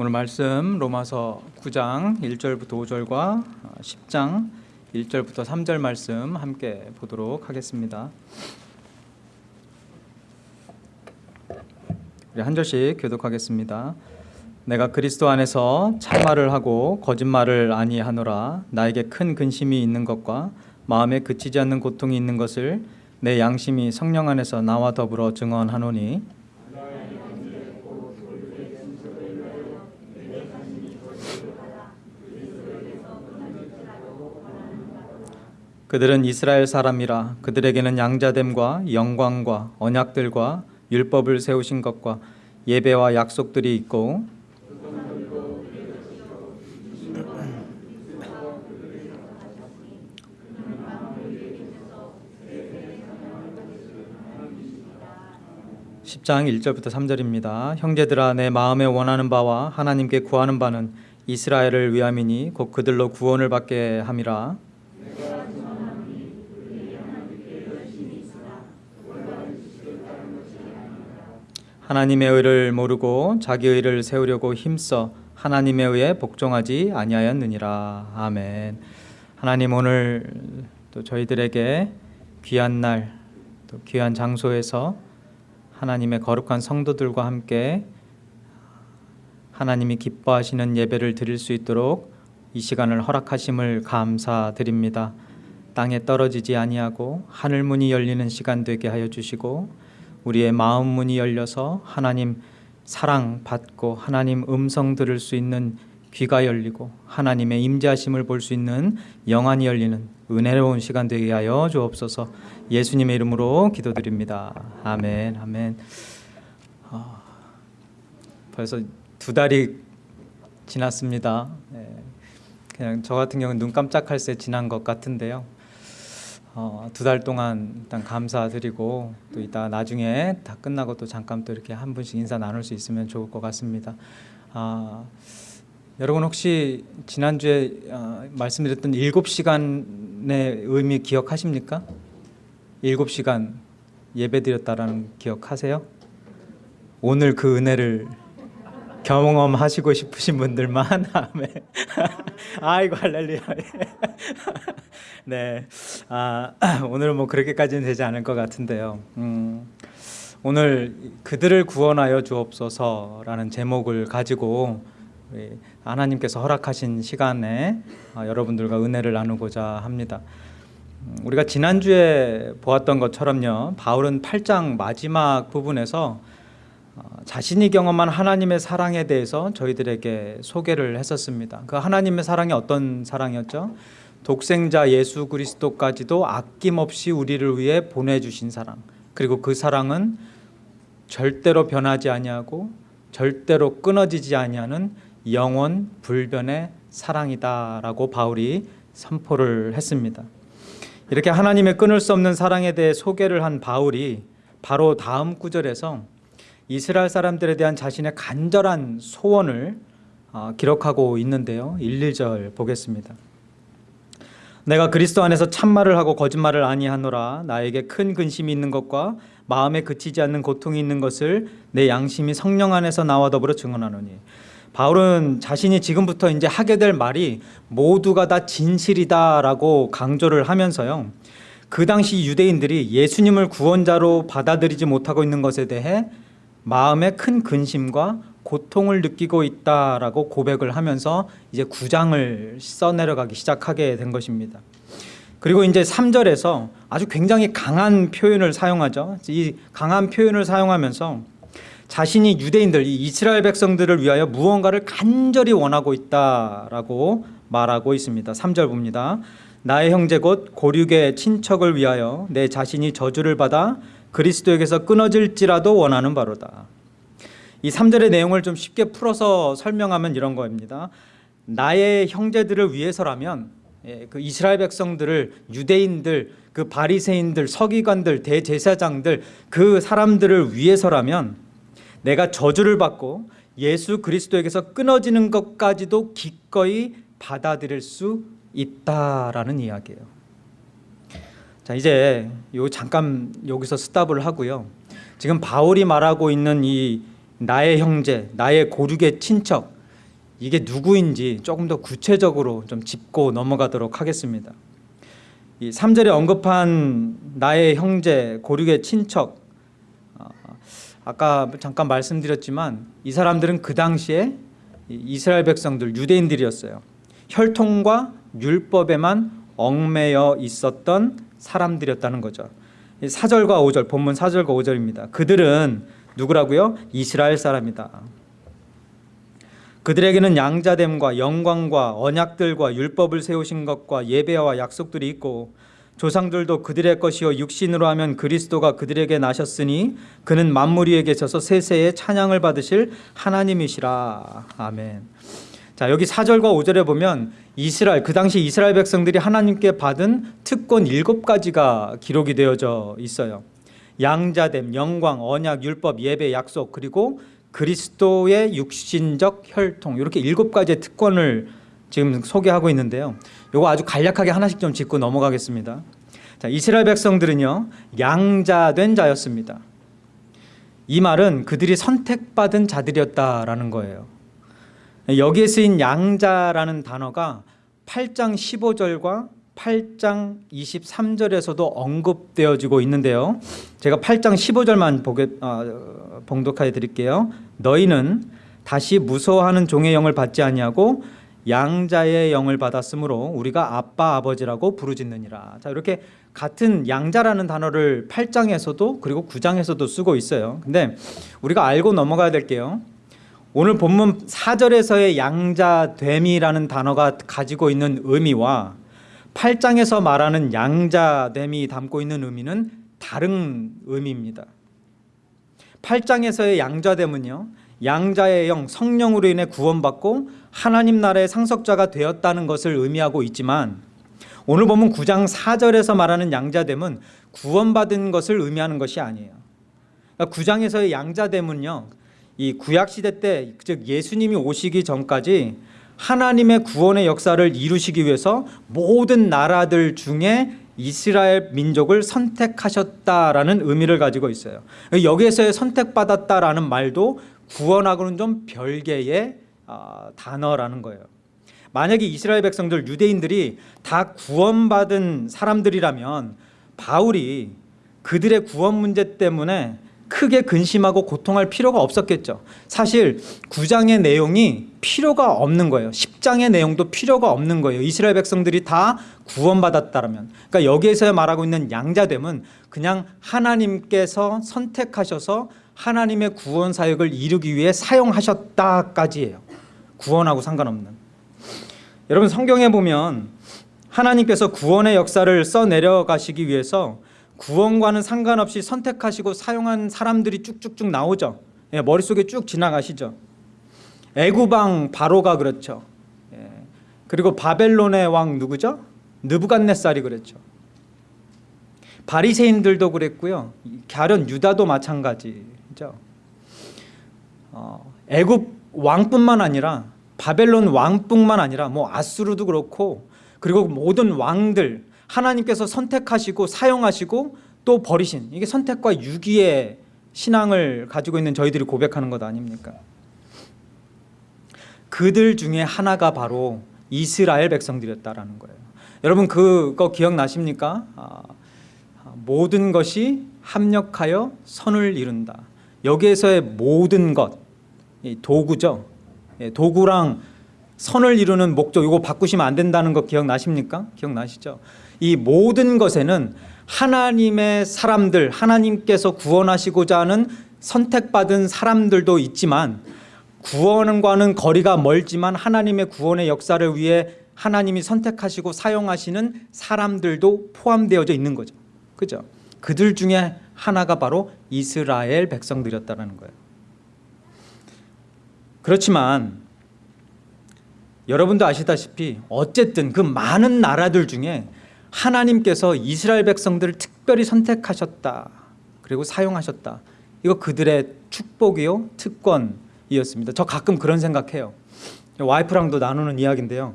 오늘 말씀 로마서 9장 1절부터 5절과 10장 1절부터 3절 말씀 함께 보도록 하겠습니다. 우리 한 절씩 교독하겠습니다. 내가 그리스도 안에서 참말을 하고 거짓말을 아니하노라 나에게 큰 근심이 있는 것과 마음에 그치지 않는 고통이 있는 것을 내 양심이 성령 안에서 나와 더불어 증언하노니 그들은 이스라엘 사람이라 그들에게는 양자됨과 영광과 언약들과 율법을 세우신 것과 예배와 약속들이 있고 (10장 1절부터 3절입니다) 형제들아 내 마음에 원하는 바와 하나님께 구하는 바는 이스라엘을 위함이니 곧 그들로 구원을 받게 함이라 하나님의 의를 모르고 자기 의를 세우려고 힘써 하나님의 의에 복종하지 아니하였느니라 아멘. 하나님 오늘 또 저희들에게 귀한 날, 또 귀한 장소에서 하나님의 거룩한 성도들과 함께 하나님이 기뻐하시는 예배를 드릴 수 있도록 이 시간을 허락하심을 감사드립니다. 땅에 떨어지지 아니하고 하늘 문이 열리는 시간 되게 하여 주시고 우리의 마음 문이 열려서 하나님 사랑 받고 하나님 음성 들을 수 있는 귀가 열리고 하나님의 임재하심을 볼 수 있는 영안이 열리는 은혜로운 시간 되게 하여 주옵소서. 예수님의 이름으로 기도드립니다. 아멘. 아멘. 어, 벌써 두 달이 지났습니다. 네, 그냥 저 같은 경우는 눈 깜짝할 새 지난 것 같은데요. 어, 두 달 동안 일단 감사드리고 또 이따 나중에 다 끝나고 또 잠깐 또 이렇게 한 분씩 인사 나눌 수 있으면 좋을 것 같습니다. 아, 여러분 혹시 지난주에 어, 말씀드렸던 일곱 시간의 의미 기억하십니까? 일곱 시간 예배드렸다라는 기억하세요? 오늘 그 은혜를 경험하시고 싶으신 분들만 아멘. 아이고 할렐루야. 네, 아, 오늘은 뭐 그렇게까지는 되지 않을 것 같은데요. 음, 오늘 그들을 구원하여 주옵소서라는 제목을 가지고 하나님께서 허락하신 시간에 아, 여러분들과 은혜를 나누고자 합니다. 음, 우리가 지난주에 보았던 것처럼요, 바울은 8장 마지막 부분에서 어, 자신이 경험한 하나님의 사랑에 대해서 저희들에게 소개를 했었습니다. 그 하나님의 사랑이 어떤 사랑이었죠? 독생자 예수 그리스도까지도 아낌없이 우리를 위해 보내주신 사랑. 그리고 그 사랑은 절대로 변하지 아니하고 절대로 끊어지지 아니하는 영원 불변의 사랑이다 라고 바울이 선포를 했습니다. 이렇게 하나님의 끊을 수 없는 사랑에 대해 소개를 한 바울이 바로 다음 구절에서 이스라엘 사람들에 대한 자신의 간절한 소원을 아, 기록하고 있는데요. 1, 2절 보겠습니다. 내가 그리스도 안에서 참말을 하고 거짓말을 아니하노라 나에게 큰 근심이 있는 것과 마음에 그치지 않는 고통이 있는 것을 내 양심이 성령 안에서 나와 더불어 증언하노니 바울은 자신이 지금부터 이제 하게 될 말이 모두가 다 진실이다라고 강조를 하면서요. 그 당시 유대인들이 예수님을 구원자로 받아들이지 못하고 있는 것에 대해 마음에 큰 근심과 고통을 느끼고 있다라고 고백을 하면서 이제 구장을 써내려가기 시작하게 된 것입니다. 그리고 이제 3절에서 아주 굉장히 강한 표현을 사용하죠. 이 강한 표현을 사용하면서 자신이 유대인들, 이 이스라엘 백성들을 위하여 무언가를 간절히 원하고 있다라고 말하고 있습니다. 3절 봅니다. 나의 형제 곧 고륙의 친척을 위하여 내 자신이 저주를 받아 그리스도에게서 끊어질지라도 원하는 바로다. 이 3절의 내용을 좀 쉽게 풀어서 설명하면 이런 겁니다. 나의 형제들을 위해서라면 예, 그 이스라엘 백성들을 유대인들, 그 바리새인들, 서기관들, 대제사장들 그 사람들을 위해서라면 내가 저주를 받고 예수 그리스도에게서 끊어지는 것까지도 기꺼이 받아들일 수 있다라는 이야기예요. 자 이제 요 잠깐 여기서 스탑을 하고요. 지금 바울이 말하고 있는 이 나의 형제, 나의 고륙의 친척 이게 누구인지 조금 더 구체적으로 좀 짚고 넘어가도록 하겠습니다. 이 3절에 언급한 나의 형제, 고륙의 친척 아, 아까 잠깐 말씀드렸지만 이 사람들은 그 당시에 이 이스라엘 백성들 유대인들이었어요. 혈통과 율법에만 얽매여 있었던 사람들이었다는 거죠. 4절과 5절 본문 4절과 5절입니다. 그들은 누구라고요? 이스라엘 사람이다. 그들에게는 양자됨과 영광과 언약들과 율법을 세우신 것과 예배와 약속들이 있고 조상들도 그들의 것이요 육신으로 하면 그리스도가 그들에게 나셨으니 그는 만물 위에 계셔서 세세의 찬양을 받으실 하나님이시라. 아멘. 자, 여기 4절과 5절에 보면 이스라엘 그 당시 이스라엘 백성들이 하나님께 받은 특권 일곱 가지가 기록이 되어져 있어요. 양자됨, 영광, 언약, 율법, 예배, 약속 그리고 그리스도의 육신적 혈통 이렇게 일곱 가지의 특권을 지금 소개하고 있는데요. 이거 아주 간략하게 하나씩 좀 짚고 넘어가겠습니다. 자, 이스라엘 백성들은요 양자된 자였습니다. 이 말은 그들이 선택받은 자들이었다라는 거예요. 여기에 쓰인 양자라는 단어가 8장 15절과 8장 23절에서도 언급되어지고 있는데요. 제가 8장 15절만 보게 어, 봉독하여 드릴게요. 너희는 다시 무서워하는 종의 영을 받지 아니하고 양자의 영을 받았으므로 우리가 아빠 아버지라고 부르짖느니라. 자, 이렇게 같은 양자라는 단어를 8장에서도 그리고 9장에서도 쓰고 있어요. 근데 우리가 알고 넘어가야 될게요. 오늘 본문 4절에서의 양자됨이라는 단어가 가지고 있는 의미와 8장에서 말하는 양자됨이 담고 있는 의미는 다른 의미입니다. 8장에서의 양자됨은요. 양자의 영 성령으로 인해 구원받고 하나님 나라의 상속자가 되었다는 것을 의미하고 있지만 오늘 보면 9장 4절에서 말하는 양자됨은 구원받은 것을 의미하는 것이 아니에요. 그러니까 9장에서의 양자됨은요. 이 구약 시대 때 즉 예수님이 오시기 전까지 하나님의 구원의 역사를 이루시기 위해서 모든 나라들 중에 이스라엘 민족을 선택하셨다라는 의미를 가지고 있어요. 여기에서의 선택받았다라는 말도 구원하고는 좀 별개의 아, 단어라는 거예요. 만약에 이스라엘 백성들 유대인들이 다 구원받은 사람들이라면 바울이 그들의 구원 문제 때문에 크게 근심하고 고통할 필요가 없었겠죠. 사실 9장의 내용이 필요가 없는 거예요. 10장의 내용도 필요가 없는 거예요. 이스라엘 백성들이 다 구원받았다라면. 그러니까 여기에서 말하고 있는 양자됨은 그냥 하나님께서 선택하셔서 하나님의 구원 사역을 이루기 위해 사용하셨다까지예요. 구원하고 상관없는. 여러분 성경에 보면 하나님께서 구원의 역사를 써 내려가시기 위해서 구원과는 상관없이 선택하시고 사용한 사람들이 쭉쭉쭉 나오죠. 예, 머릿속에 쭉 지나가시죠. 애구방 바로가 그렇죠. 예, 그리고 바벨론의 왕 누구죠? 느부갓네살이 그랬죠. 바리새인들도 그랬고요. 가련 유다도 마찬가지죠. 어, 애굽 왕뿐만 아니라 바벨론 왕뿐만 아니라 뭐 아수르도 그렇고 그리고 모든 왕들 하나님께서 선택하시고 사용하시고 또 버리신 이게 선택과 유기의 신앙을 가지고 있는 저희들이 고백하는 것 아닙니까? 그들 중에 하나가 바로 이스라엘 백성들이었다라는 거예요. 여러분 그거 기억나십니까? 아, 모든 것이 합력하여 선을 이룬다. 여기에서의 모든 것 도구죠. 예, 도구랑 선을 이루는 목적 이거 바꾸시면 안 된다는 거 기억나십니까? 기억나시죠? 이 모든 것에는 하나님의 사람들 하나님께서 구원하시고자 하는 선택받은 사람들도 있지만 구원과는 거리가 멀지만 하나님의 구원의 역사를 위해 하나님이 선택하시고 사용하시는 사람들도 포함되어져 있는 거죠. 그죠? 그들 중에 하나가 바로 이스라엘 백성들이었다는 거예요. 그렇지만 여러분도 아시다시피 어쨌든 그 많은 나라들 중에 하나님께서 이스라엘 백성들을 특별히 선택하셨다. 그리고 사용하셨다. 이거 그들의 축복이요 특권이었습니다. 저 가끔 그런 생각해요. 와이프랑도 나누는 이야기인데요.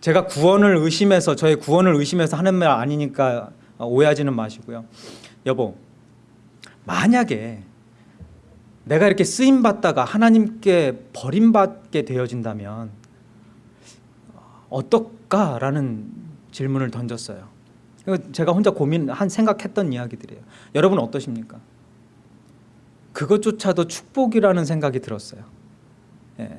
제가 구원을 의심해서 저의 구원을 의심해서 하는 말 아니니까 오해하지는 마시고요. 여보, 만약에 내가 이렇게 쓰임 받다가 하나님께 버림받게 되어진다면 어떨까라는 질문을 던졌어요. 제가 혼자 고민한 생각했던 이야기들이에요. 여러분 어떠십니까? 그것조차도 축복이라는 생각이 들었어요. 예.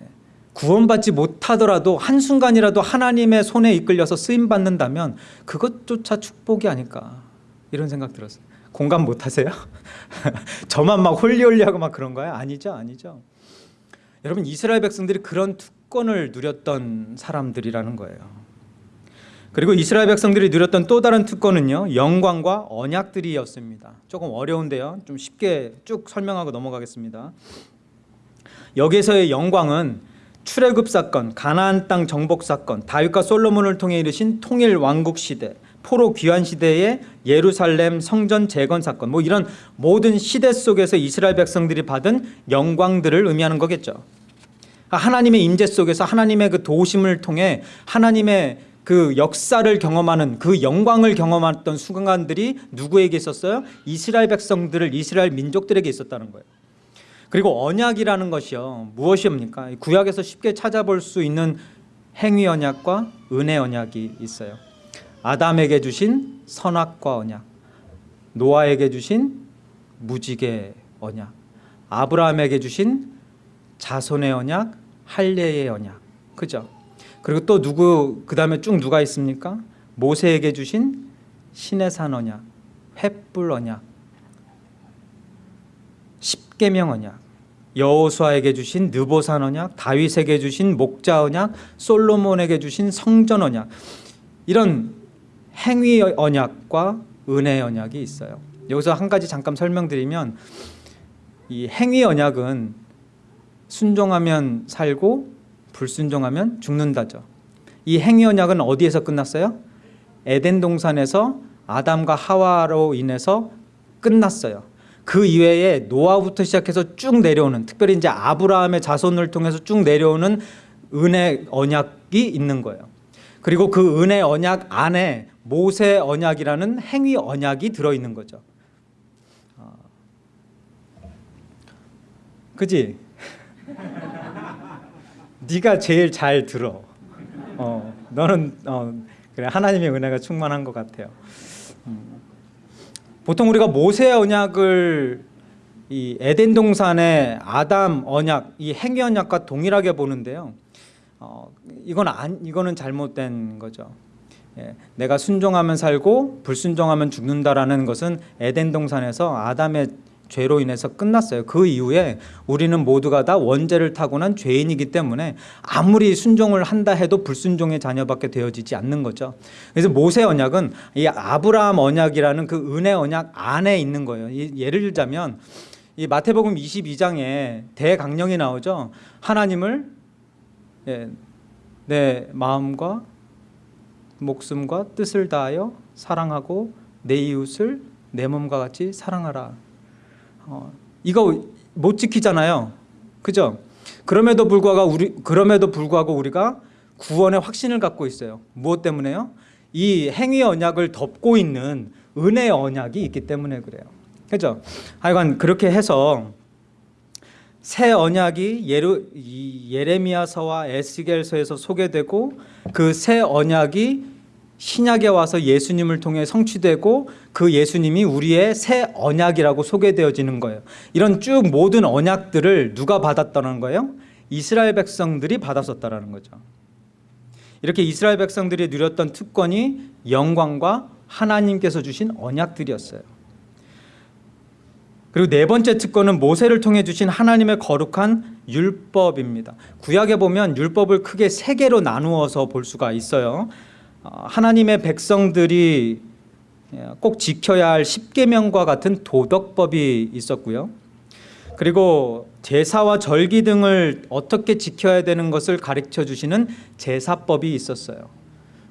구원받지 못하더라도 한순간이라도 하나님의 손에 이끌려서 쓰임 받는다면 그것조차 축복이 아닐까 이런 생각 들었어요. 공감 못 하세요? 저만 막 홀리홀리하고 막 그런 거야? 아니죠, 아니죠. 여러분 이스라엘 백성들이 그런 특권을 누렸던 사람들이라는 거예요. 그리고 이스라엘 백성들이 누렸던 또 다른 특권은요 영광과 언약들이었습니다. 조금 어려운데요, 좀 쉽게 쭉 설명하고 넘어가겠습니다. 여기서의 영광은 출애굽 사건, 가나안 땅 정복 사건, 다윗과 솔로몬을 통해 이르신 통일 왕국 시대, 포로 귀환 시대의 예루살렘 성전 재건 사건, 뭐 이런 모든 시대 속에서 이스라엘 백성들이 받은 영광들을 의미하는 거겠죠. 하나님의 임재 속에서 하나님의 그 도우심을 통해 하나님의 그 역사를 경험하는 그 영광을 경험했던 순간들이 누구에게 있었어요? 이스라엘 백성들을 이스라엘 민족들에게 있었다는 거예요. 그리고 언약이라는 것이요 무엇입니까? 구약에서 쉽게 찾아볼 수 있는 행위 언약과 은혜 언약이 있어요. 아담에게 주신 선악과 언약, 노아에게 주신 무지개 언약, 아브라함에게 주신 자손의 언약, 할례의 언약, 그죠? 그리고 또 누구 그 다음에 쭉 누가 있습니까? 모세에게 주신 신의 산 언약, 횃불 언약, 십계명 언약, 여호수아에게 주신 느보산 언약, 다윗에게 주신 목자 언약, 솔로몬에게 주신 성전 언약 이런 행위 언약과 은혜 언약이 있어요. 여기서 한 가지 잠깐 설명드리면 이 행위 언약은 순종하면 살고 불순종하면 죽는다죠. 이 행위 언약은 어디에서 끝났어요? 에덴 동산에서 아담과 하와로 인해서 끝났어요. 그 이외에 노아부터 시작해서 쭉 내려오는 특별히 이제 아브라함의 자손을 통해서 쭉 내려오는 은혜 언약이 있는 거예요. 그리고 그 은혜 언약 안에 모세 언약이라는 행위 언약이 들어 있는 거죠. 어. 그지? 네가 제일 잘 들어. 어, 너는 어, 그래 하나님의 은혜가 충만한 것 같아요. 음. 보통 우리가 모세 언약을 이 에덴 동산의 아담 언약, 이 행위 언약과 동일하게 보는데요. 어, 이건 안, 이거는 잘못된 거죠. 예, 내가 순종하면 살고 불순종하면 죽는다라는 것은 에덴 동산에서 아담의 죄로 인해서 끝났어요. 그 이후에 우리는 모두가 다 원죄를 타고난 죄인이기 때문에 아무리 순종을 한다 해도 불순종의 자녀밖에 되어지지 않는 거죠. 그래서 모세 언약은 이 아브라함 언약이라는 그 은혜 언약 안에 있는 거예요. 예를 들자면 이 마태복음 22장에 대강령이 나오죠. 하나님을 예, 내 마음과 목숨과 뜻을 다하여 사랑하고 내 이웃을 내 몸과 같이 사랑하라. 어, 이거 못 지키잖아요. 그죠? 그럼에도 불구하고 우리 그럼에도 불구하고 우리가 구원의 확신을 갖고 있어요. 무엇 때문에요? 이 행위 언약을 덮고 있는 은혜 언약이 있기 때문에 그래요. 그죠? 하여간 그렇게 해서 새 언약이 예루, 예레미야서와 에스겔서에서 소개되고 그 새 언약이 신약에 와서 예수님을 통해 성취되고 그 예수님이 우리의 새 언약이라고 소개되어지는 거예요. 이런 쭉 모든 언약들을 누가 받았다는 거예요? 이스라엘 백성들이 받았었다라는 거죠. 이렇게 이스라엘 백성들이 누렸던 특권이 영광과 하나님께서 주신 언약들이었어요. 그리고 네 번째 특권은 모세를 통해 주신 하나님의 거룩한 율법입니다. 구약에 보면 율법을 크게 세 개로 나누어서 볼 수가 있어요. 어, 하나님의 백성들이 예, 꼭 지켜야 할 십계명과 같은 도덕법이 있었고요. 그리고 제사와 절기 등을 어떻게 지켜야 되는 것을 가르쳐 주시는 제사법이 있었어요.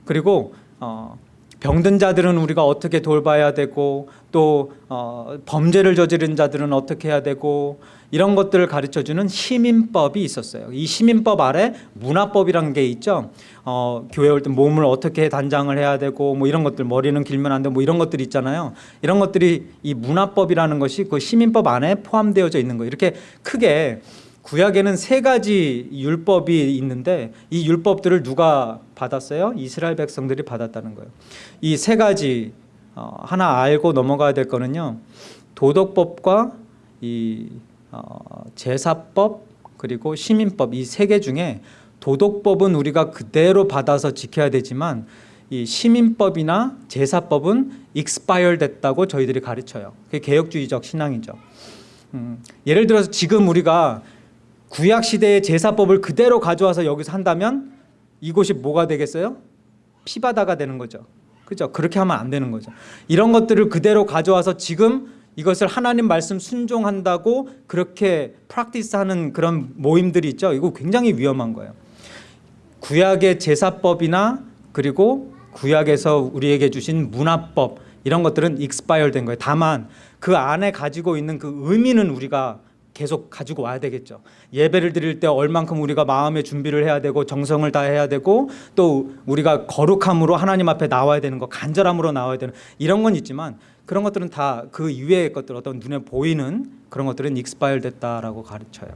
그리고 어, 병든 자들은 우리가 어떻게 돌봐야 되고 또 어, 범죄를 저지른 자들은 어떻게 해야 되고 이런 것들을 가르쳐 주는 시민법이 있었어요. 이 시민법 아래 문화법이라는 게 있죠. 어, 교회 올 때 몸을 어떻게 단장을 해야 되고 뭐 이런 것들 머리는 길면 안 되고 뭐 이런 것들 있잖아요. 이런 것들이 이 문화법이라는 것이 그 시민법 안에 포함되어져 있는 거예요. 이렇게 크게 구약에는 세 가지 율법이 있는데 이 율법들을 누가 받았어요? 이스라엘 백성들이 받았다는 거예요. 이 세 가지 어, 하나 알고 넘어가야 될 거는요. 도덕법과 이 어, 제사법 그리고 시민법 이 세 개 중에 도덕법은 우리가 그대로 받아서 지켜야 되지만 이 시민법이나 제사법은 expire 됐다고 저희들이 가르쳐요. 그게 개혁주의적 신앙이죠. 음, 예를 들어서 지금 우리가 구약 시대의 제사법을 그대로 가져와서 여기서 한다면 이곳이 뭐가 되겠어요? 피바다가 되는 거죠. 그죠? 그렇게 하면 안 되는 거죠. 이런 것들을 그대로 가져와서 지금 이것을 하나님 말씀 순종한다고 그렇게 practice하는 그런 모임들이 있죠. 이거 굉장히 위험한 거예요. 구약의 제사법이나 그리고 구약에서 우리에게 주신 문화법 이런 것들은 익스파이어 된 거예요. 다만 그 안에 가지고 있는 그 의미는 우리가 계속 가지고 와야 되겠죠. 예배를 드릴 때 얼만큼 우리가 마음의 준비를 해야 되고 정성을 다해야 되고 또 우리가 거룩함으로 하나님 앞에 나와야 되는 거, 간절함으로 나와야 되는 이런 건 있지만 그런 것들은 다 그 이외의 것들 어떤 눈에 보이는 그런 것들은 익스파일 됐다라고 가르쳐요.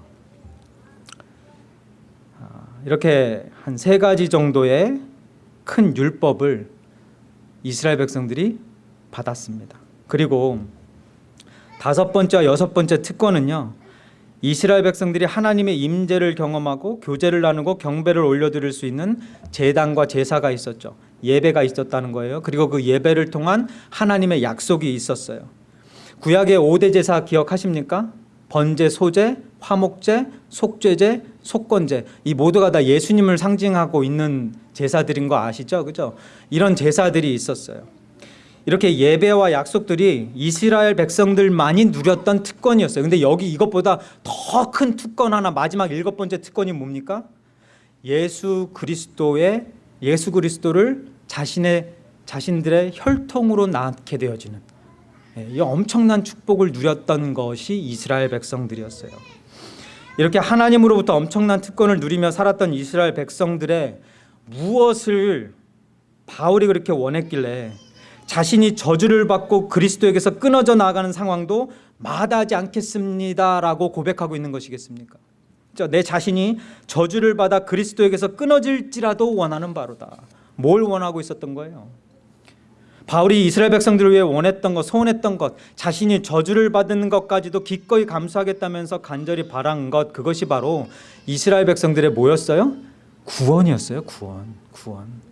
아, 이렇게 한 세 가지 정도의 큰 율법을 이스라엘 백성들이 받았습니다. 그리고 다섯 번째와 여섯 번째 특권은요. 이스라엘 백성들이 하나님의 임재를 경험하고 교제를 나누고 경배를 올려드릴 수 있는 제단과 제사가 있었죠. 예배가 있었다는 거예요. 그리고 그 예배를 통한 하나님의 약속이 있었어요. 구약의 5대 제사 기억하십니까? 번제, 소제, 화목제, 속죄제, 속건제 이 모두가 다 예수님을 상징하고 있는 제사들인 거 아시죠? 그죠? 이런 제사들이 있었어요. 이렇게 예배와 약속들이 이스라엘 백성들만이 누렸던 특권이었어요. 근데 여기 이것보다 더 큰 특권 하나 마지막 일곱 번째 특권이 뭡니까? 예수 그리스도의 예수 그리스도를 자신의 자신들의 혈통으로 낳게 되어지는 예, 이 엄청난 축복을 누렸던 것이 이스라엘 백성들이었어요. 이렇게 하나님으로부터 엄청난 특권을 누리며 살았던 이스라엘 백성들의 무엇을 바울이 그렇게 원했길래 자신이 저주를 받고 그리스도에게서 끊어져 나가는 상황도 마다하지 않겠습니다라고 고백하고 있는 것이겠습니까? 그렇죠? 내 자신이 저주를 받아 그리스도에게서 끊어질지라도 원하는 바로다. 뭘 원하고 있었던 거예요? 바울이 이스라엘 백성들을 위해 원했던 것, 소원했던 것, 자신이 저주를 받는 것까지도 기꺼이 감수하겠다면서 간절히 바란 것, 그것이 바로 이스라엘 백성들의 뭐였어요? 구원이었어요. 구원, 구원.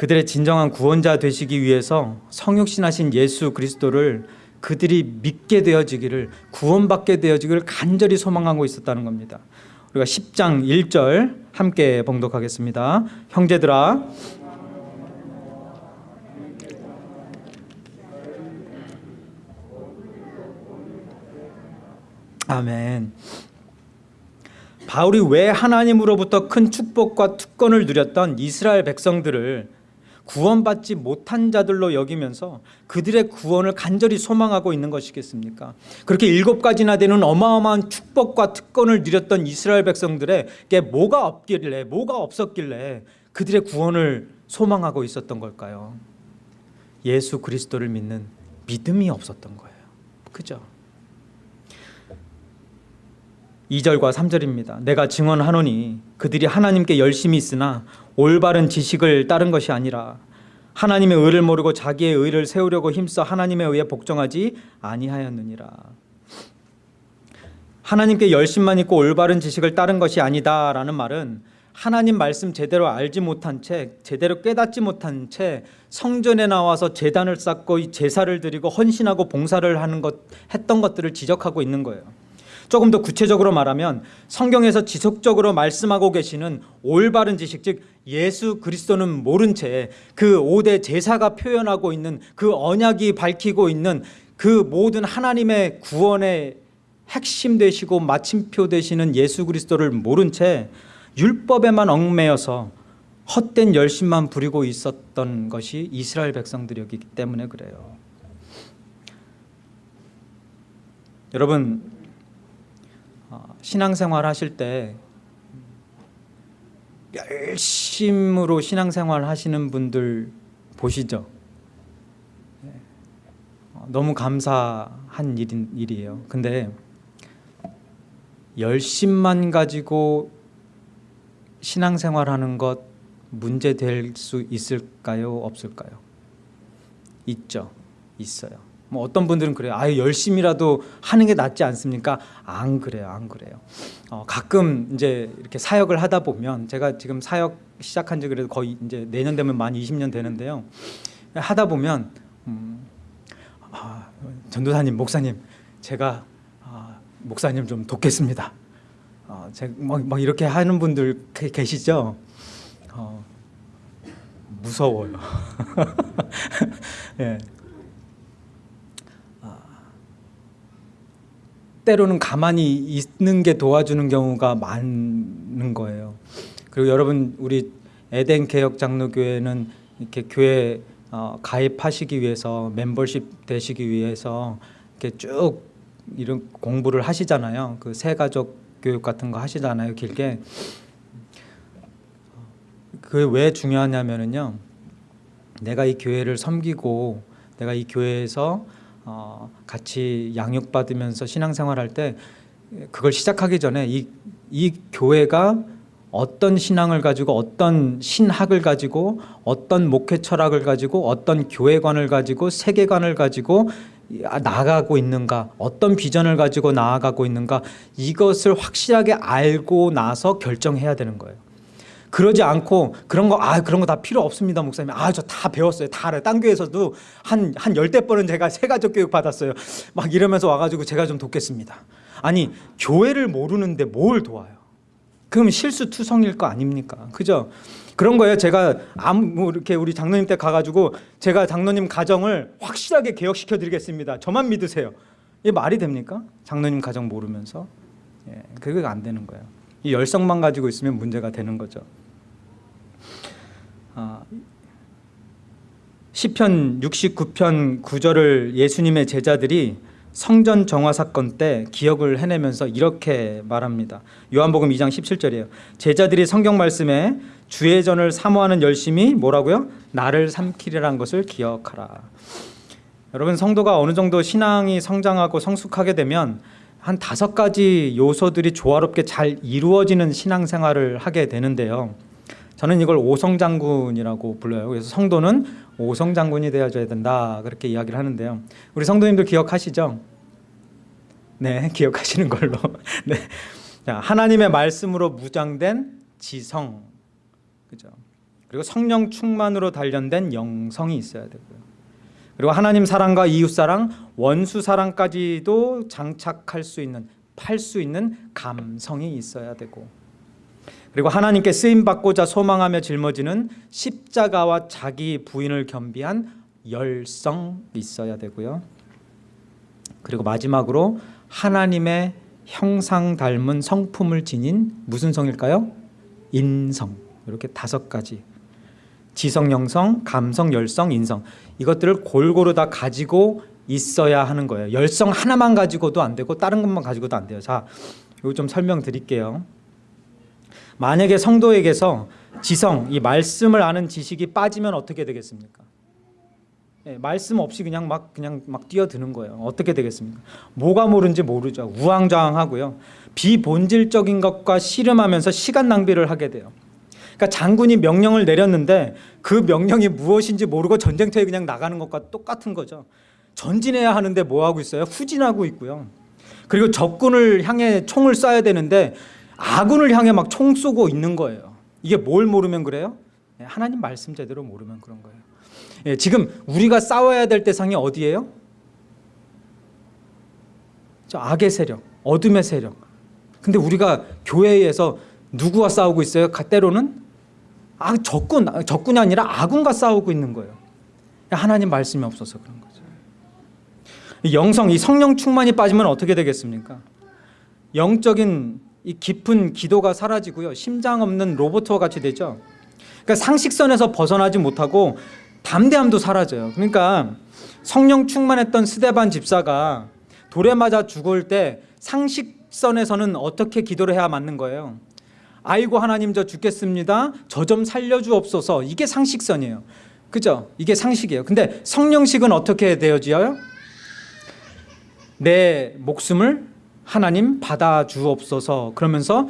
그들의 진정한 구원자 되시기 위해서 성육신하신 예수 그리스도를 그들이 믿게 되어지기를 구원받게 되어지기를 간절히 소망하고 있었다는 겁니다. 우리가 10장 1절 함께 봉독하겠습니다. 형제들아 아멘. 바울이 왜 하나님으로부터 큰 축복과 특권을 누렸던 이스라엘 백성들을 구원받지 못한 자들로 여기면서 그들의 구원을 간절히 소망하고 있는 것이겠습니까? 그렇게 일곱 가지나 되는 어마어마한 축복과 특권을 누렸던 이스라엘 백성들에게 뭐가 없길래 뭐가 없었길래 그들의 구원을 소망하고 있었던 걸까요? 예수 그리스도를 믿는 믿음이 없었던 거예요. 그죠? 2절과 3절입니다. 내가 증언하노니 그들이 하나님께 열심히 있으나 올바른 지식을 따른 것이 아니라 하나님의 의를 모르고 자기의 의를 세우려고 힘써 하나님에 의해 복종하지 아니하였느니라. 하나님께 열심만 있고 올바른 지식을 따른 것이 아니다라는 말은 하나님 말씀 제대로 알지 못한 채 제대로 깨닫지 못한 채 성전에 나와서 제단을 쌓고 제사를 드리고 헌신하고 봉사를 하는 것 했던 것들을 지적하고 있는 거예요. 조금 더 구체적으로 말하면 성경에서 지속적으로 말씀하고 계시는 올바른 지식 즉 예수 그리스도는 모른 채 그 5대 제사가 표현하고 있는 그 언약이 밝히고 있는 그 모든 하나님의 구원의 핵심 되시고 마침표 되시는 예수 그리스도를 모른 채 율법에만 얽매여서 헛된 열심만 부리고 있었던 것이 이스라엘 백성들이었기 때문에 그래요. 여러분 어, 신앙생활 하실 때 열심으로 신앙생활 하시는 분들 보시죠. 네. 어, 너무 감사한 일인, 일이에요. 근데 열심만 가지고 신앙생활하는 것 문제 될 수 있을까요? 없을까요? 있죠. 있어요. 뭐 어떤 분들은 그래요. 아 열심이라도 하는 게 낫지 않습니까? 안 그래요, 안 그래요. 어, 가끔 이제 이렇게 사역을 하다 보면 제가 지금 사역 시작한 지 그래도 거의 이제 내년 되면 만 20년 되는데요. 하다 보면 음, 아, 전도사님, 목사님, 제가 아, 목사님 좀 돕겠습니다. 어, 제가 막, 막 이렇게 하는 분들 계- 계시죠? 어, 무서워요. 예. 때로는 가만히 있는 게 도와주는 경우가 많은 거예요. 그리고 여러분 우리 에덴 개혁 장로교회는 이렇게 교회 어, 가입하시기 위해서 멤버십 되시기 위해서 이렇게 쭉 이런 공부를 하시잖아요. 그 새가족 교육 같은 거 하시잖아요. 길게. 그게 왜 중요하냐면은요. 내가 이 교회를 섬기고 내가 이 교회에서 어, 같이 양육받으면서 신앙생활할 때 그걸 시작하기 전에 이, 이 교회가 어떤 신앙을 가지고 어떤 신학을 가지고 어떤 목회 철학을 가지고 어떤 교회관을 가지고 세계관을 가지고 나아가고 있는가 어떤 비전을 가지고 나아가고 있는가 이것을 확실하게 알고 나서 결정해야 되는 거예요. 그러지 않고 그런 거 아 그런 거 다 필요 없습니다 목사님. 아 저 다 배웠어요. 다 알아요. 딴 교회에서도 한 한 열대 번은 제가 세가족 교육 받았어요. 막 이러면서 와가지고 제가 좀 돕겠습니다. 아니 교회를 모르는데 뭘 도와요? 그럼 실수투성일 거 아닙니까? 그죠? 그런 거예요. 제가 아무 뭐 이렇게 우리 장로님 때 가가지고 제가 장로님 가정을 확실하게 개혁시켜 드리겠습니다. 저만 믿으세요. 이게 말이 됩니까? 장로님 가정 모르면서? 예, 그게 안 되는 거예요. 이 열성만 가지고 있으면 문제가 되는 거죠. 아, 시편 69편 9절을 예수님의 제자들이 성전 정화 사건 때 기억을 해내면서 이렇게 말합니다. 요한복음 2장 17절이에요. 제자들이 성경 말씀에 주의 전을 사모하는 열심이 뭐라고요? 나를 삼키리라는 것을 기억하라. 여러분 성도가 어느 정도 신앙이 성장하고 성숙하게 되면 한 다섯 가지 요소들이 조화롭게 잘 이루어지는 신앙생활을 하게 되는데요. 저는 이걸 오성장군이라고 불러요. 그래서 성도는 오성장군이 되어줘야 된다 그렇게 이야기를 하는데요. 우리 성도님들 기억하시죠? 네, 기억하시는 걸로. 네, 자, 하나님의 말씀으로 무장된 지성, 그죠? 그리고 성령 충만으로 단련된 영성이 있어야 되고요. 그리고 하나님 사랑과 이웃 사랑, 원수 사랑까지도 장착할 수 있는, 팔 수 있는 감성이 있어야 되고, 그리고 하나님께 쓰임 받고자 소망하며 짊어지는 십자가와 자기 부인을 겸비한 열성 있어야 되고요. 그리고 마지막으로 하나님의 형상 닮은 성품을 지닌 무슨 성일까요? 인성. 이렇게 다섯 가지. 지성, 영성, 감성, 열성, 인성. 이것들을 골고루 다 가지고 있어야 하는 거예요. 열성 하나만 가지고도 안 되고 다른 것만 가지고도 안 돼요. 자, 이거 좀 설명드릴게요. 만약에 성도에게서 지성, 이 말씀을 아는 지식이 빠지면 어떻게 되겠습니까? 예, 말씀 없이 그냥 막 그냥 막 뛰어드는 거예요. 어떻게 되겠습니까? 뭐가 모른지 모르죠. 우왕좌왕하고요. 비본질적인 것과 씨름하면서 시간 낭비를 하게 돼요. 그러니까 장군이 명령을 내렸는데 그 명령이 무엇인지 모르고 전쟁터에 그냥 나가는 것과 똑같은 거죠. 전진해야 하는데 뭐 하고 있어요? 후진하고 있고요. 그리고 적군을 향해 총을 쏴야 되는데 아군을 향해 막 총 쏘고 있는 거예요. 이게 뭘 모르면 그래요? 예, 하나님 말씀 제대로 모르면 그런 거예요. 예, 지금 우리가 싸워야 될 대상이 어디예요? 저 악의 세력, 어둠의 세력. 근데 우리가 교회에서 누구와 싸우고 있어요? 가- 때로는 아, 적군, 적군이 아니라 아군과 싸우고 있는 거예요. 하나님 말씀이 없어서 그런 거죠. 이 영성, 이 성령 충만이 빠지면 어떻게 되겠습니까? 영적인 이 깊은 기도가 사라지고요. 심장 없는 로봇과 같이 되죠. 그러니까 상식선에서 벗어나지 못하고 담대함도 사라져요. 그러니까 성령 충만했던 스데반 집사가 돌에 맞아 죽을 때 상식선에서는 어떻게 기도를 해야 맞는 거예요? 아이고 하나님 저 죽겠습니다. 저 좀 살려주옵소서. 이게 상식선이에요. 그죠? 이게 상식이에요. 근데 성령식은 어떻게 되어져요? 내 목숨을 하나님 받아주옵소서. 그러면서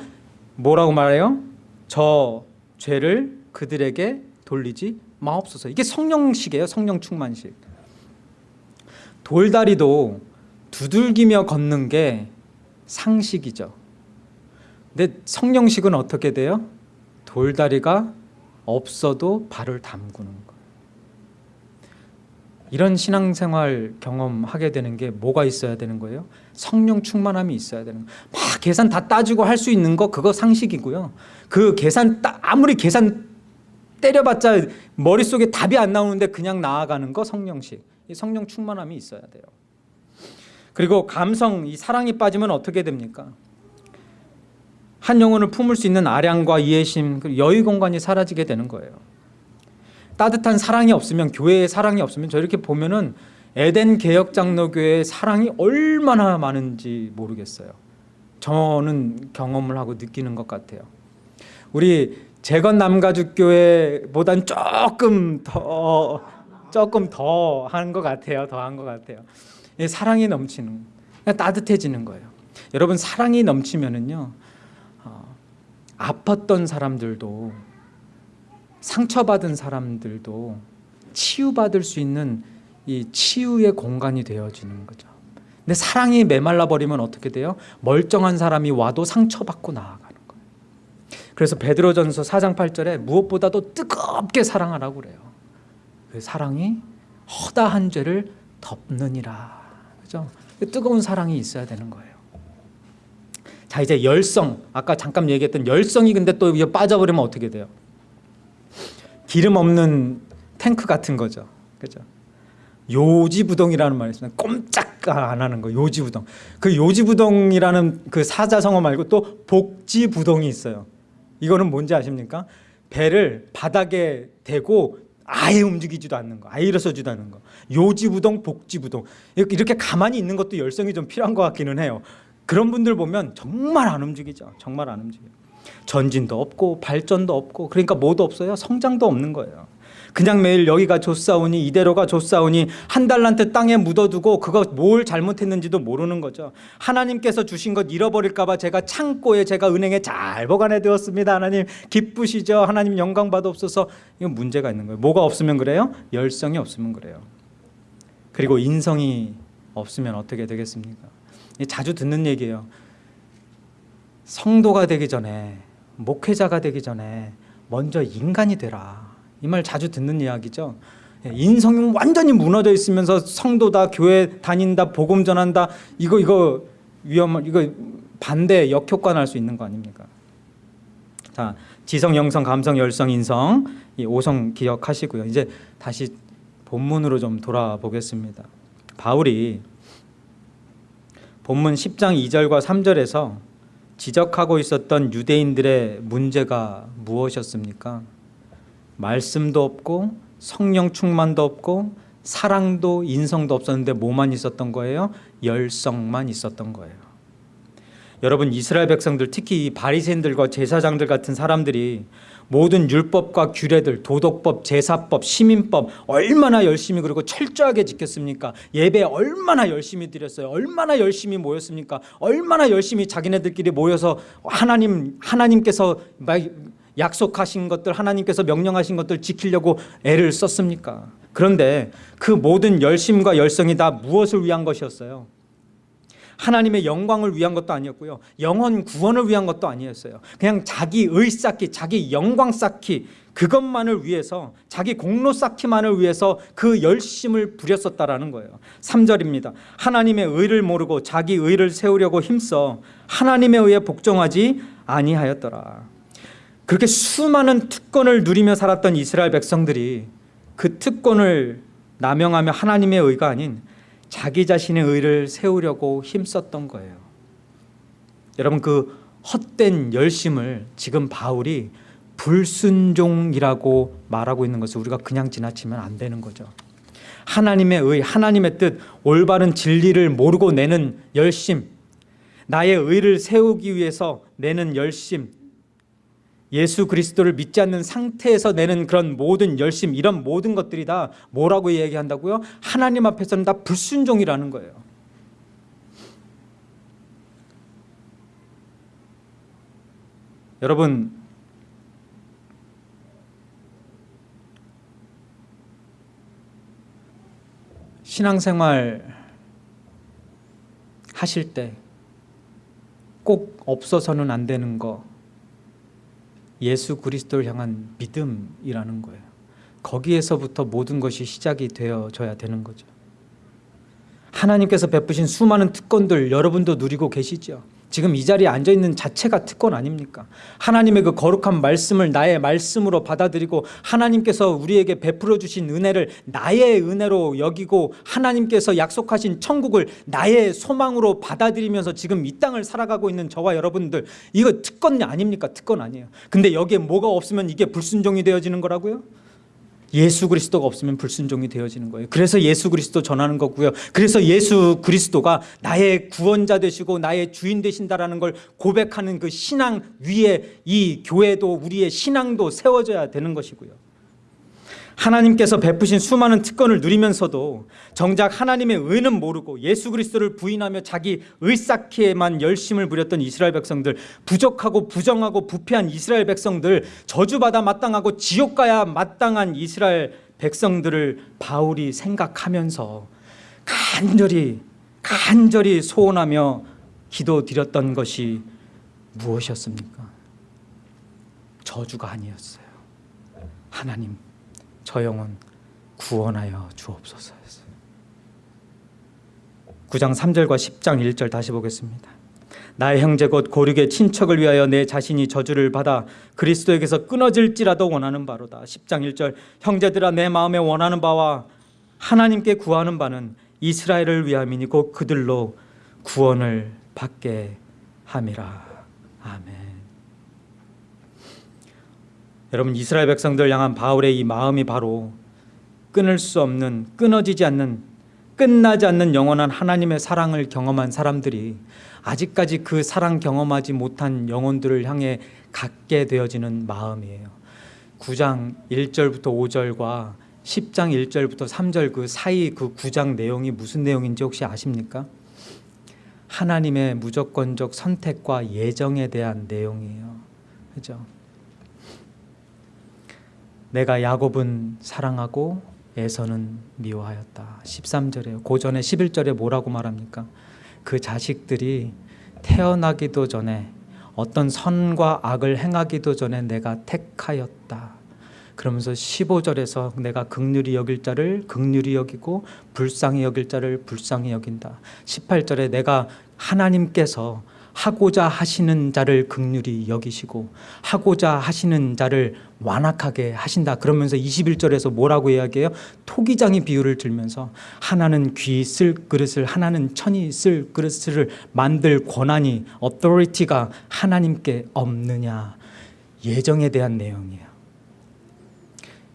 뭐라고 말해요? 저 죄를 그들에게 돌리지 마옵소서. 이게 성령식이에요. 성령 충만식. 돌다리도 두들기며 걷는 게 상식이죠. 근데 성령식은 어떻게 돼요? 돌다리가 없어도 발을 담그는 거예요. 이런 신앙생활 경험하게 되는 게 뭐가 있어야 되는 거예요? 성령 충만함이 있어야 되는 거예요. 막 계산 다 따지고 할 수 있는 거 그거 상식이고요. 그 계산 따, 아무리 계산 때려봤자 머릿속에 답이 안 나오는데 그냥 나아가는 거 성령식. 이 성령 충만함이 있어야 돼요. 그리고 감성, 이 사랑이 빠지면 어떻게 됩니까? 한 영혼을 품을 수 있는 아량과 이해심, 여유 공간이 사라지게 되는 거예요. 따뜻한 사랑이 없으면 교회에 사랑이 없으면 저 이렇게 보면은 에덴 개혁 장로교회의 사랑이 얼마나 많은지 모르겠어요. 저는 경험을 하고 느끼는 것 같아요. 우리 재건 남가죽교회보단 조금 더 조금 더 한 것 같아요. 더 한 것 같아요. 사랑이 넘치는 따뜻해지는 거예요. 여러분 사랑이 넘치면은요 어, 아팠던 사람들도 상처받은 사람들도 치유받을 수 있는 이 치유의 공간이 되어지는 거죠. 근데 사랑이 메말라 버리면 어떻게 돼요? 멀쩡한 사람이 와도 상처받고 나아가는 거예요. 그래서 베드로전서 4장 8절에 무엇보다도 뜨겁게 사랑하라고 그래요. 그 사랑이 허다한 죄를 덮느니라. 그죠? 뜨거운 사랑이 있어야 되는 거예요. 자, 이제 열성. 아까 잠깐 얘기했던 열성이 근데 또 빠져버리면 어떻게 돼요? 기름 없는 탱크 같은 거죠. 그죠? 요지부동이라는 말이 있습니다. 꼼짝 안 하는 거 요지부동. 그 요지부동이라는 그 사자성어 말고 또 복지부동이 있어요. 이거는 뭔지 아십니까? 배를 바닥에 대고 아예 움직이지도 않는 거, 아예 일어서지도 않는 거. 요지부동, 복지부동. 이렇게 가만히 있는 것도 열성이 좀 필요한 것 같기는 해요. 그런 분들 보면 정말 안 움직이죠. 정말 안 움직여요. 전진도 없고 발전도 없고 그러니까 뭐도 없어요. 성장도 없는 거예요. 그냥 매일 여기가 좋사오니 이대로가 좋사오니 한 달란트 땅에 묻어두고 그거 뭘 잘못했는지도 모르는 거죠. 하나님께서 주신 것 잃어버릴까 봐 제가 창고에 제가 은행에 잘 보관해 두었습니다. 하나님 기쁘시죠? 하나님 영광 받옵소서. 이건 문제가 있는 거예요. 뭐가 없으면 그래요? 열성이 없으면 그래요. 그리고 인성이 없으면 어떻게 되겠습니까? 자주 듣는 얘기예요. 성도가 되기 전에 목회자가 되기 전에 먼저 인간이 되라. 이 말 자주 듣는 이야기죠. 인성이 완전히 무너져 있으면서 성도다, 교회 다닌다, 복음 전한다. 이거 이거 위험 이거 반대 역효과 날 수 있는 거 아닙니까? 자, 지성, 영성, 감성, 열성, 인성 이 5성 기억하시고요. 이제 다시 본문으로 좀 돌아보겠습니다. 바울이 본문 10장 2절과 3절에서 지적하고 있었던 유대인들의 문제가 무엇이었습니까? 말씀도 없고 성령 충만도 없고 사랑도 인성도 없었는데 뭐만 있었던 거예요? 열성만 있었던 거예요. 여러분 이스라엘 백성들 특히 바리새인들과 제사장들 같은 사람들이 모든 율법과 규례들, 도덕법, 제사법, 시민법 얼마나 열심히 그리고 철저하게 지켰습니까? 예배 얼마나 열심히 드렸어요? 얼마나 열심히 모였습니까? 얼마나 열심히 자기네들끼리 모여서 하나님 하나님께서 약속하신 것들 하나님께서 명령하신 것들 지키려고 애를 썼습니까? 그런데 그 모든 열심과 열성이 다 무엇을 위한 것이었어요? 하나님의 영광을 위한 것도 아니었고요. 영혼 구원을 위한 것도 아니었어요. 그냥 자기 의 쌓기, 자기 영광 쌓기 그것만을 위해서 자기 공로 쌓기만을 위해서 그 열심을 부렸었다라는 거예요. 3절입니다. 하나님의 의를 모르고 자기 의를 세우려고 힘써 하나님의 의에 복종하지 아니하였더라. 그렇게 수많은 특권을 누리며 살았던 이스라엘 백성들이 그 특권을 남용하며 하나님의 의가 아닌 자기 자신의 의를 세우려고 힘썼던 거예요. 여러분 그 헛된 열심을 지금 바울이 불순종이라고 말하고 있는 것을 우리가 그냥 지나치면 안 되는 거죠. 하나님의 의, 하나님의 뜻, 올바른 진리를 모르고 내는 열심, 나의 의를 세우기 위해서 내는 열심, 예수 그리스도를 믿지 않는 상태에서 내는 그런 모든 열심, 이런 모든 것들이 다 뭐라고 얘기한다고요? 하나님 앞에서는 다 불순종이라는 거예요. 여러분 신앙생활 하실 때 꼭 없어서는 안 되는 거 예수 그리스도를 향한 믿음이라는 거예요. 거기에서부터 모든 것이 시작이 되어져야 되는 거죠. 하나님께서 베푸신 수많은 특권들 여러분도 누리고 계시죠. 지금 이 자리에 앉아 있는 자체가 특권 아닙니까? 하나님의 그 거룩한 말씀을 나의 말씀으로 받아들이고 하나님께서 우리에게 베풀어 주신 은혜를 나의 은혜로 여기고 하나님께서 약속하신 천국을 나의 소망으로 받아들이면서 지금 이 땅을 살아가고 있는 저와 여러분들 이거 특권 아닙니까? 특권 아니에요. 근데 여기에 뭐가 없으면 이게 불순종이 되어지는 거라고요? 예수 그리스도가 없으면 불순종이 되어지는 거예요. 그래서 예수 그리스도 전하는 거고요. 그래서 예수 그리스도가 나의 구원자 되시고 나의 주인 되신다라는 걸 고백하는 그 신앙 위에 이 교회도 우리의 신앙도 세워져야 되는 것이고요. 하나님께서 베푸신 수많은 특권을 누리면서도 정작 하나님의 의는 모르고 예수 그리스도를 부인하며 자기 의 쌓기에만 열심을 부렸던 이스라엘 백성들 부족하고 부정하고 부패한 이스라엘 백성들 저주받아 마땅하고 지옥 가야 마땅한 이스라엘 백성들을 바울이 생각하면서 간절히 간절히 소원하며 기도드렸던 것이 무엇이었습니까? 저주가 아니었어요. 하나님 저 영혼 구원하여 주옵소서였어요. 9장 3절과 10장 1절 다시 보겠습니다. 나의 형제 곧 고륙의 친척을 위하여 내 자신이 저주를 받아 그리스도에게서 끊어질지라도 원하는 바로다. 10장 1절 형제들아 내 마음에 원하는 바와 하나님께 구하는 바는 이스라엘을 위함이니 곧 그들로 구원을 받게 함이라. 아멘. 여러분 이스라엘 백성들 향한 바울의 이 마음이 바로 끊을 수 없는 끊어지지 않는 끝나지 않는 영원한 하나님의 사랑을 경험한 사람들이 아직까지 그 사랑 경험하지 못한 영혼들을 향해 갖게 되어지는 마음이에요. 9장 1절부터 5절과 10장 1절부터 3절 그 사이 그 9장 내용이 무슨 내용인지 혹시 아십니까? 하나님의 무조건적 선택과 예정에 대한 내용이에요. 그죠? 내가 야곱은 사랑하고 에서는 미워하였다. 13절에요. 고전에 11절에 뭐라고 말합니까? 그 자식들이 태어나기도 전에 어떤 선과 악을 행하기도 전에 내가 택하였다. 그러면서 15절에서 내가 극률이 여길 자를 극률이 여기고 불쌍히 여길 자를 불쌍히 여긴다. 18절에 내가 하나님께서 하고자 하시는 자를 극률이 여기시고 하고자 하시는 자를 완악하게 하신다. 그러면서 21절에서 뭐라고 이야기해요? 토기장이 비유를 들면서 하나는 귀 쓸 그릇을 하나는 천이 쓸 그릇을 만들 권한이 authority가 하나님께 없느냐. 예정에 대한 내용이에요.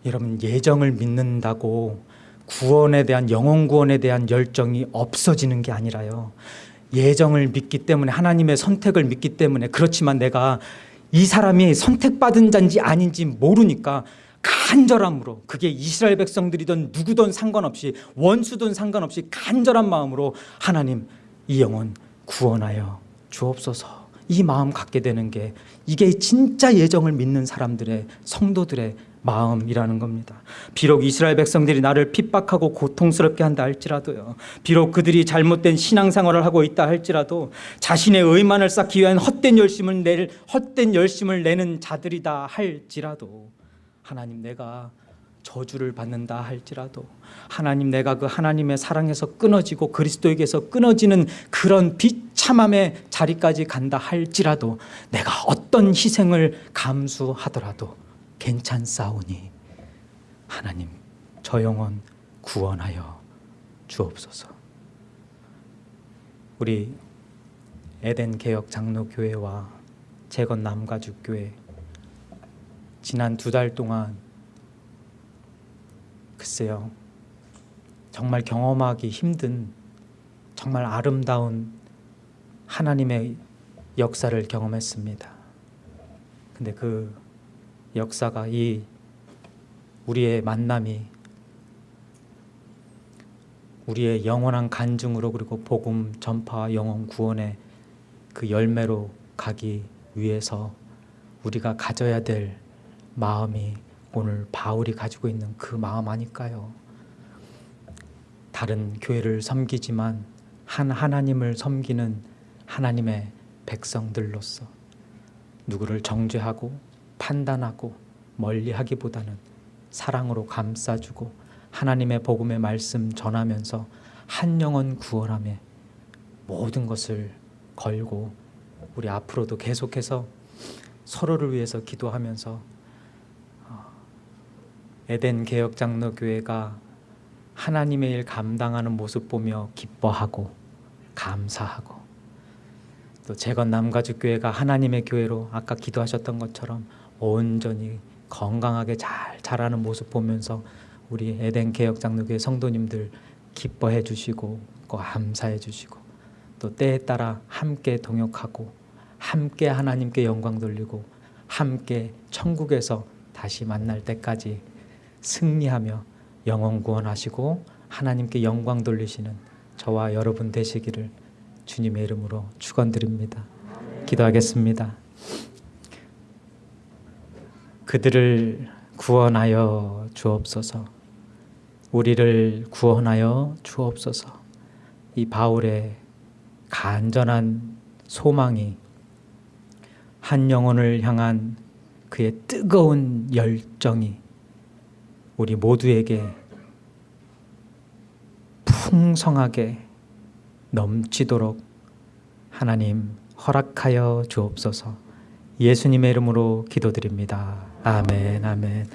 여러분 예정을 믿는다고 구원에 대한 영혼 구원에 대한 열정이 없어지는 게 아니라요. 예정을 믿기 때문에 하나님의 선택을 믿기 때문에 그렇지만 내가 이 사람이 선택받은 자인지 아닌지 모르니까 간절함으로 그게 이스라엘 백성들이든 누구든 상관없이 원수든 상관없이 간절한 마음으로 하나님 이 영혼 구원하여 주옵소서. 이 마음 갖게 되는 게 이게 진짜 예정을 믿는 사람들의 성도들의 마음이라는 겁니다. 비록 이스라엘 백성들이 나를 핍박하고 고통스럽게 한다 할지라도요. 비록 그들이 잘못된 신앙생활을 하고 있다 할지라도 자신의 의만을 쌓기 위한 헛된 열심을 낼 헛된 열심을 내는 자들이다 할지라도 하나님 내가 저주를 받는다 할지라도 하나님 내가 그 하나님의 사랑에서 끊어지고 그리스도에게서 끊어지는 그런 비참함의 자리까지 간다 할지라도 내가 어떤 희생을 감수하더라도 괜찮사오니 하나님 저 영혼 구원하여 주옵소서. 우리 에덴 개혁 장로교회와 재건 남가죽교회 지난 두 달 동안 글쎄요 정말 경험하기 힘든 정말 아름다운 하나님의 역사를 경험했습니다. 근데 그 역사가 이 우리의 만남이 우리의 영원한 간증으로 그리고 복음 전파와 영혼 구원의 그 열매로 가기 위해서 우리가 가져야 될 마음이 오늘 바울이 가지고 있는 그 마음 아닐까요? 다른 교회를 섬기지만 한 하나님을 섬기는 하나님의 백성들로서 누구를 정죄하고 판단하고 멀리하기보다는 사랑으로 감싸주고 하나님의 복음의 말씀 전하면서 한 영혼 구원함에 모든 것을 걸고 우리 앞으로도 계속해서 서로를 위해서 기도하면서 어, 에덴 개혁 장로교회가 하나님의 일 감당하는 모습 보며 기뻐하고 감사하고 또 재건 남가죽교회가 하나님의 교회로 아까 기도하셨던 것처럼 온전히 건강하게 잘 자라는 모습 보면서 우리 에덴 개혁 장로교회 성도님들 기뻐해 주시고 감사해 주시고 또 때에 따라 함께 동역하고 함께 하나님께 영광 돌리고 함께 천국에서 다시 만날 때까지 승리하며 영원 구원하시고 하나님께 영광 돌리시는 저와 여러분 되시기를 주님의 이름으로 축원드립니다. 기도하겠습니다. 그들을 구원하여 주옵소서. 우리를 구원하여 주옵소서. 이 바울의 간절한 소망이 한 영혼을 향한 그의 뜨거운 열정이 우리 모두에게 풍성하게 넘치도록 하나님 허락하여 주옵소서. 예수님의 이름으로 기도드립니다. 아멘, 아멘.